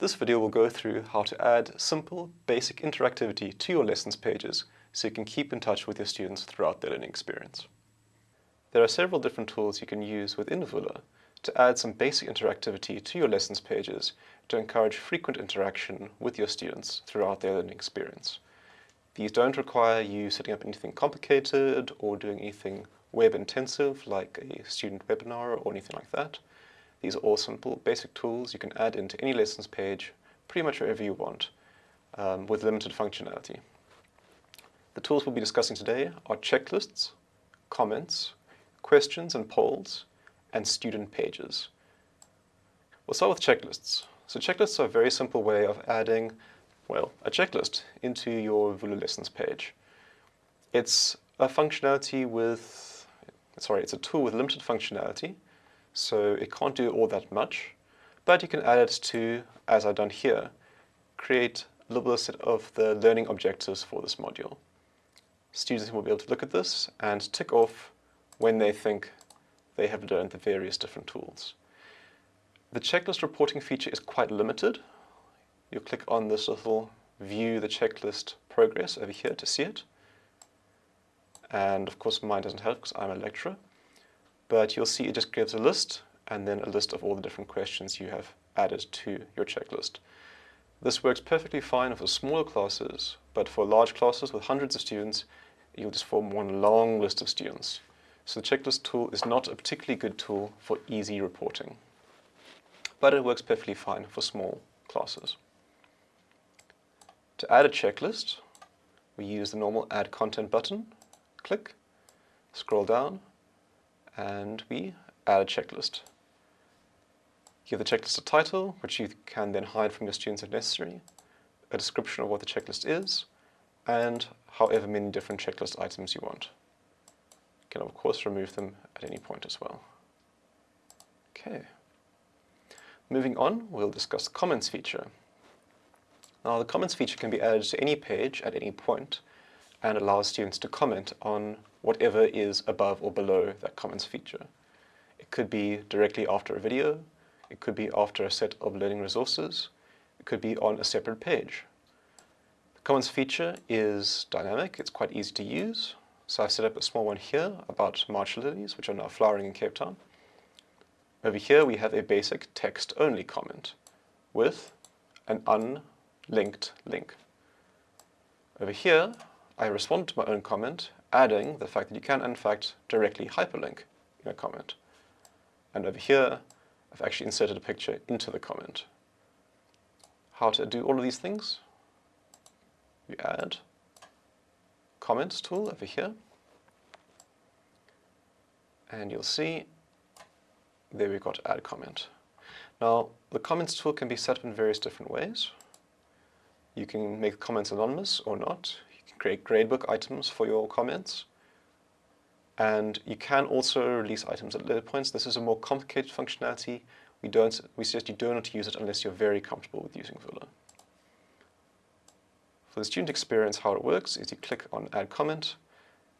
This video will go through how to add simple, basic interactivity to your lessons pages so you can keep in touch with your students throughout their learning experience. There are several different tools you can use within Vula to add some basic interactivity to your lessons pages to encourage frequent interaction with your students throughout their learning experience. These don't require you setting up anything complicated or doing anything web intensive like a student webinar or anything like that. These are all simple, basic tools you can add into any lessons page pretty much wherever you want um, with limited functionality. The tools we'll be discussing today are checklists, comments, questions and polls, and student pages. We'll start with checklists. So checklists are a very simple way of adding, well, a checklist into your Vula lessons page. It's a functionality with, sorry, it's a tool with limited functionality so it can't do all that much, but you can add it to, as I've done here, create a little set of the learning objectives for this module. Students will be able to look at this and tick off when they think they have learned the various different tools. The checklist reporting feature is quite limited. You'll click on this little view the checklist progress over here to see it. And of course mine doesn't help because I'm a lecturer but you'll see it just gives a list and then a list of all the different questions you have added to your checklist. This works perfectly fine for smaller classes, but for large classes with hundreds of students, you'll just form one long list of students. So the checklist tool is not a particularly good tool for easy reporting, but it works perfectly fine for small classes. To add a checklist, we use the normal Add Content button, click, scroll down, and we add a checklist. Give the checklist a title, which you can then hide from your students if necessary, a description of what the checklist is, and however many different checklist items you want. You can of course remove them at any point as well. Okay. Moving on, we'll discuss the comments feature. Now the comments feature can be added to any page at any point and allows students to comment on whatever is above or below that comments feature. It could be directly after a video, it could be after a set of learning resources, it could be on a separate page. The comments feature is dynamic, it's quite easy to use. So I've set up a small one here about March lilies, which are now flowering in Cape Town. Over here we have a basic text-only comment with an unlinked link. Over here I respond to my own comment, adding the fact that you can, in fact, directly hyperlink in a comment. And over here, I've actually inserted a picture into the comment. How to do all of these things? You add comments tool over here. And you'll see there we've got add comment. Now, the comments tool can be set up in various different ways. You can make comments anonymous or not create gradebook items for your comments. And you can also release items at later points. This is a more complicated functionality. We, don't, we suggest you do not use it unless you're very comfortable with using Vula. For the student experience, how it works is you click on Add Comment,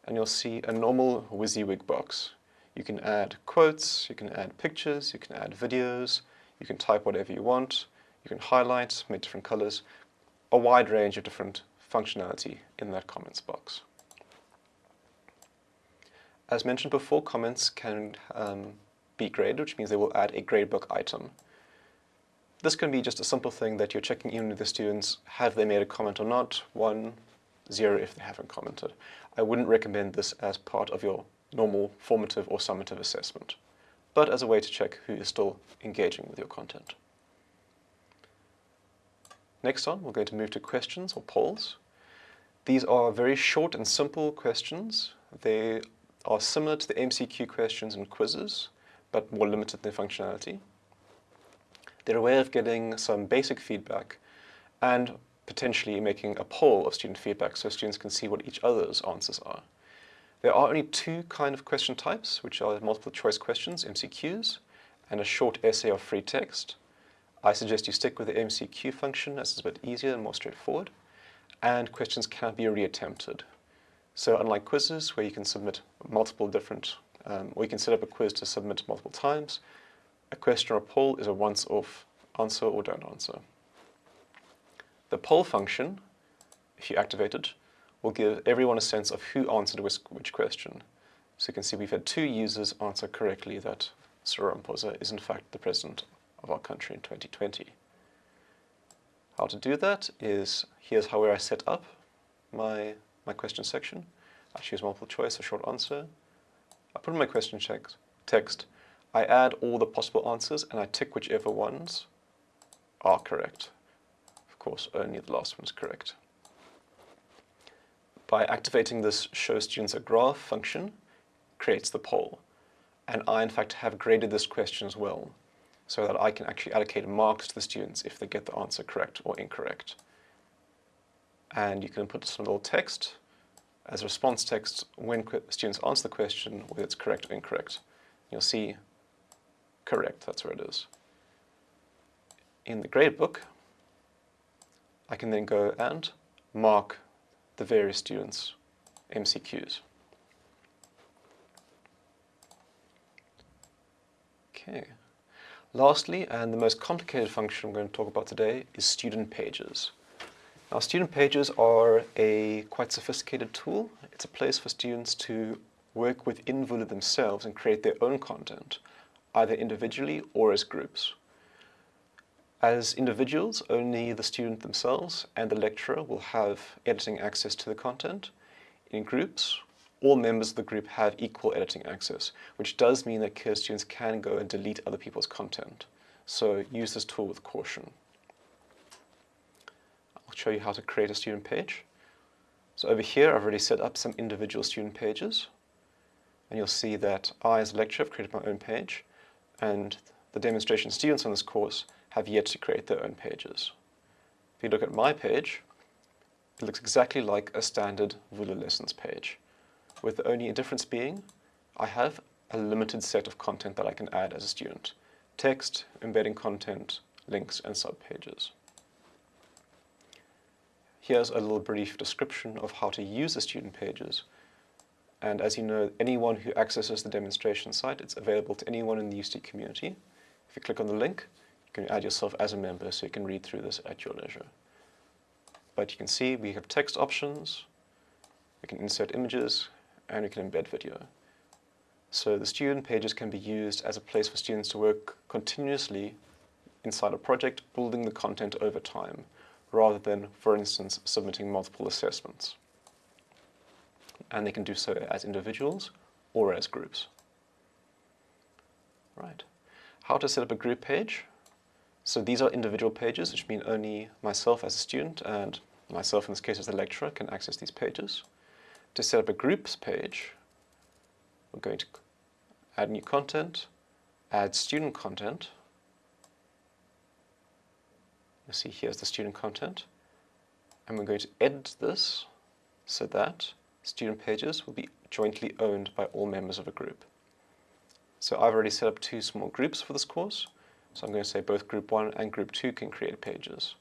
and you'll see a normal WYSIWYG box. You can add quotes, you can add pictures, you can add videos, you can type whatever you want, you can highlight, make different colors, a wide range of different functionality in that comments box. As mentioned before, comments can um, be graded, which means they will add a gradebook item. This can be just a simple thing that you're checking in with the students, have they made a comment or not, one, zero if they haven't commented. I wouldn't recommend this as part of your normal formative or summative assessment, but as a way to check who is still engaging with your content. Next on, we're going to move to questions or polls. These are very short and simple questions. They are similar to the MCQ questions and quizzes, but more limited in their functionality. They're a way of getting some basic feedback and potentially making a poll of student feedback so students can see what each other's answers are. There are only two kind of question types, which are multiple choice questions, MCQs, and a short essay of free text. I suggest you stick with the MCQ function as it's a bit easier and more straightforward and questions can be reattempted. So unlike quizzes where you can submit multiple different, um, or you can set up a quiz to submit multiple times, a question or a poll is a once-off answer or don't answer. The poll function, if you activate it, will give everyone a sense of who answered which, question. So you can see we've had two users answer correctly that Cyril Ramaphosa is in fact the president of our country in 2020. How to do that is, here's how I set up my, my question section. I choose multiple choice, a short answer. I put in my question text. I add all the possible answers and I tick whichever ones are correct. Of course, only the last one is correct. By activating this show students a graph function, creates the poll. And I, in fact, have graded this question as well, so that I can actually allocate marks to the students if they get the answer correct or incorrect. And you can put some little text as response text when students answer the question, whether it's correct or incorrect. You'll see correct, that's where it is. In the gradebook, I can then go and mark the various students' MCQs. Okay. Lastly, and the most complicated function I'm going to talk about today is student pages. Now, student pages are a quite sophisticated tool. It's a place for students to work within Vula themselves and create their own content, either individually or as groups. As individuals, only the student themselves and the lecturer will have editing access to the content. In groups, all members of the group have equal editing access, which does mean that CARE students can go and delete other people's content. So use this tool with caution. I'll show you how to create a student page. So over here, I've already set up some individual student pages. And you'll see that I, as a lecturer, have created my own page. And the demonstration students on this course have yet to create their own pages. If you look at my page, it looks exactly like a standard Vula Lessons page, with only difference being I have a limited set of content that I can add as a student. Text, embedding content, links, and subpages. Here's a little brief description of how to use the student pages. And as you know, anyone who accesses the demonstration site, it's available to anyone in the UCT community. If you click on the link, you can add yourself as a member so you can read through this at your leisure. But you can see we have text options, we can insert images, and we can embed video. So the student pages can be used as a place for students to work continuously inside a project, building the content over time, rather than, for instance, submitting multiple assessments. And they can do so as individuals or as groups. Right. How to set up a group page? So these are individual pages, which mean only myself as a student and myself in this case as a lecturer can access these pages. To set up a groups page, we're going to add new content, add student content. You see here's the student content. And we're going to edit this so that student pages will be jointly owned by all members of a group. So I've already set up two small groups for this course. So I'm going to say both group 1 and group 2 can create pages.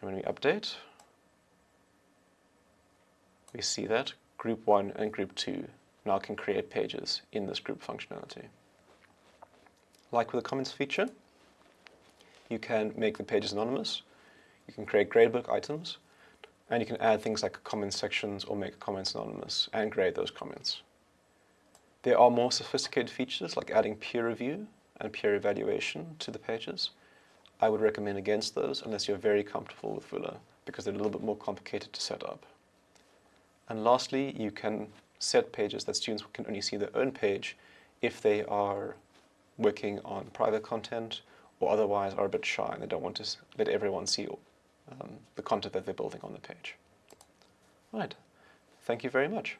And when we update, we see that group 1 and group 2 now can create pages in this group functionality. Like with the comments feature, you can make the pages anonymous, you can create gradebook items, and you can add things like comment sections or make comments anonymous and grade those comments. There are more sophisticated features like adding peer review and peer evaluation to the pages. I would recommend against those unless you're very comfortable with Vula because they're a little bit more complicated to set up. And lastly, you can set pages that students can only see their own page if they are working on private content or otherwise are a bit shy and they don't want to let everyone see um, the content that they're building on the page. Right. Thank you very much.